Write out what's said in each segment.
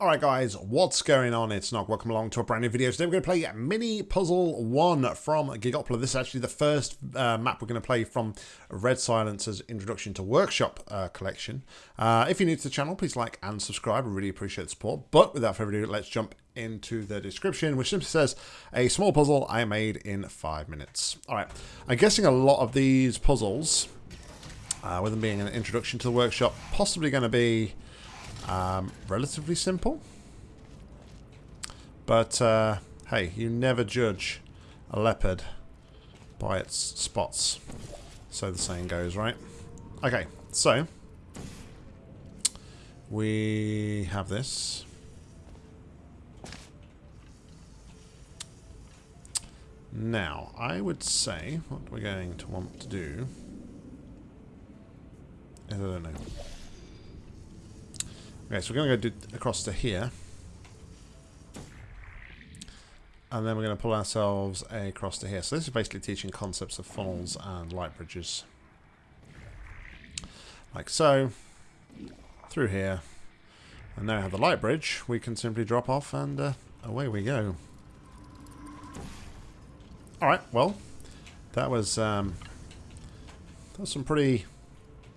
Alright guys, what's going on? It's Nog. Welcome along to a brand new video. Today we're going to play Mini Puzzle 1 from Gigopolis. This is actually the first uh, map we're going to play from Red Silence's Introduction to Workshop uh, collection. Uh, if you're new to the channel, please like and subscribe. I really appreciate the support. But without further ado, let's jump into the description, which simply says, a small puzzle I made in five minutes. Alright, I'm guessing a lot of these puzzles, uh, with them being an introduction to the workshop, possibly going to be um, relatively simple. But, uh, hey, you never judge a leopard by its spots. So the saying goes, right? Okay, so we have this. Now, I would say what we're going to want to do I don't know. Okay, so we're going to go across to here. And then we're going to pull ourselves across to here. So this is basically teaching concepts of funnels and light bridges. Like so. Through here. And now we have the light bridge. We can simply drop off and uh, away we go. Alright, well. That was, um, that was some pretty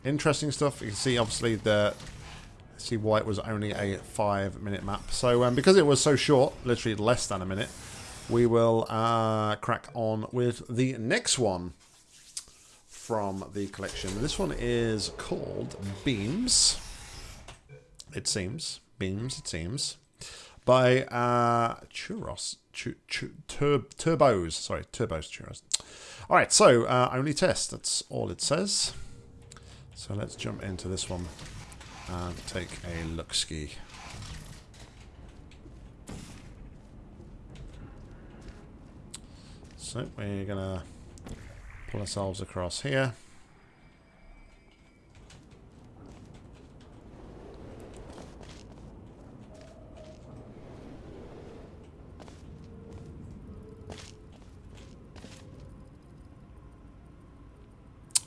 interesting stuff. You can see obviously the see why it was only a five minute map. So um, because it was so short, literally less than a minute, we will uh, crack on with the next one from the collection. This one is called Beams. It seems. Beams, it seems. By uh, Churros. Ch ch tur turbos. Sorry, Turbos Churros. Alright, so uh, only test. That's all it says. So let's jump into this one and take a look ski. So we're gonna pull ourselves across here.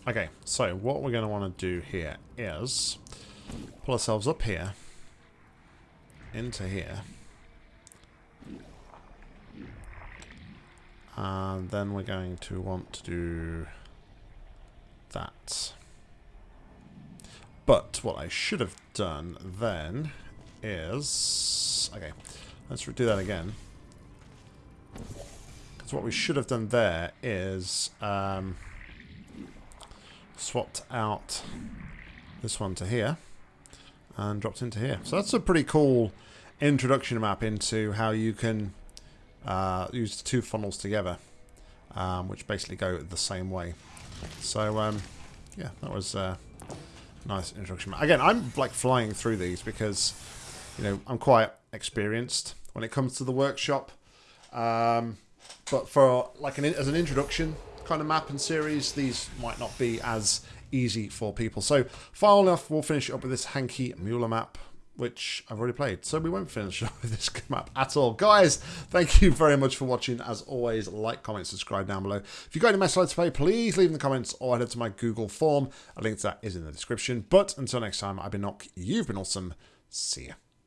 Okay, so what we're going to want to do here is pull ourselves up here, into here, and then we're going to want to do that. But what I should have done then is... Okay, let's do that again. Because what we should have done there is... Um, swapped out this one to here and dropped into here. So that's a pretty cool introduction map into how you can uh, use two funnels together, um, which basically go the same way. So um, yeah, that was a nice introduction map. Again, I'm like flying through these because you know I'm quite experienced when it comes to the workshop. Um, but for like an as an introduction, kind of map and series, these might not be as easy for people. So, far enough, we'll finish up with this Hanky Mueller map which I've already played. So we won't finish with this map at all. Guys, thank you very much for watching. As always, like, comment, subscribe down below. If you've got any messages to play, please leave in the comments or head to my Google form. A link to that is in the description. But until next time, I've been Nock. You've been awesome. See ya.